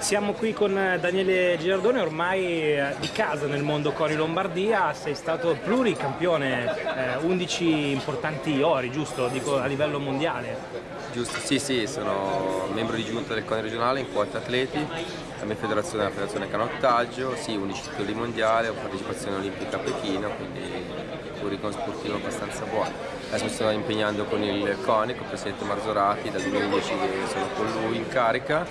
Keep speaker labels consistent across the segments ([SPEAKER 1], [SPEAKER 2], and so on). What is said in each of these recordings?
[SPEAKER 1] Siamo qui con Daniele Girardone, ormai eh, di casa nel mondo Cori Lombardia, sei stato pluricampione, eh, 11 importanti ori, giusto? Dico a livello mondiale.
[SPEAKER 2] Giusto, sì sì, sono membro di giunta del CONI regionale in quota atleti, la mia federazione è la federazione canottaggio, sì, 11 titoli mondiali, ho partecipazione olimpica a Pechino, quindi curriculum sportivo abbastanza buono. Adesso mi sto impegnando con il CONI, con il presidente Marzorati, dal 2010 che sono con lui in carica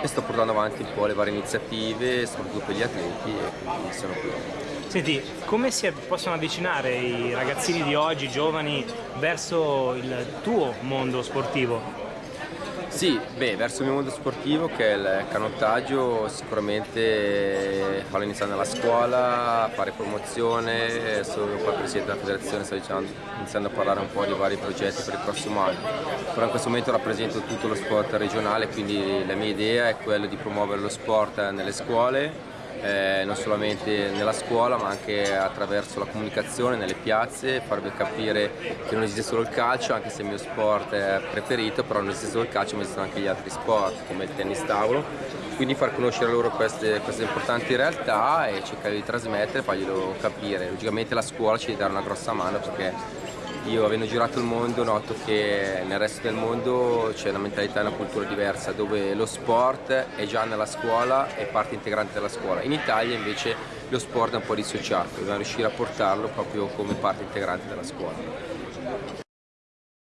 [SPEAKER 2] e sto portando avanti un po' le varie iniziative, soprattutto per gli atleti e quindi sono qui.
[SPEAKER 1] Senti, come si possono avvicinare i ragazzini di oggi, giovani, verso il tuo mondo sportivo?
[SPEAKER 2] Sì, beh, verso il mio mondo sportivo che è il canottaggio sicuramente farlo iniziare nella scuola, fare promozione, sono qua presidente della federazione, sto diciamo, iniziando a parlare un po' di vari progetti per il prossimo anno. Però in questo momento rappresento tutto lo sport regionale, quindi la mia idea è quella di promuovere lo sport nelle scuole eh, non solamente nella scuola ma anche attraverso la comunicazione nelle piazze, farvi capire che non esiste solo il calcio, anche se il mio sport è preferito, però non esiste solo il calcio ma esistono anche gli altri sport come il tennis tavolo, quindi far conoscere loro queste, queste importanti realtà e cercare di trasmettere, farglielo capire. Logicamente la scuola ci dare una grossa mano perché io avendo girato il mondo noto che nel resto del mondo c'è una mentalità e una cultura diversa dove lo sport è già nella scuola, è parte integrante della scuola. In Italia invece lo sport è un po' dissociato, dobbiamo riuscire a portarlo proprio come parte integrante della scuola.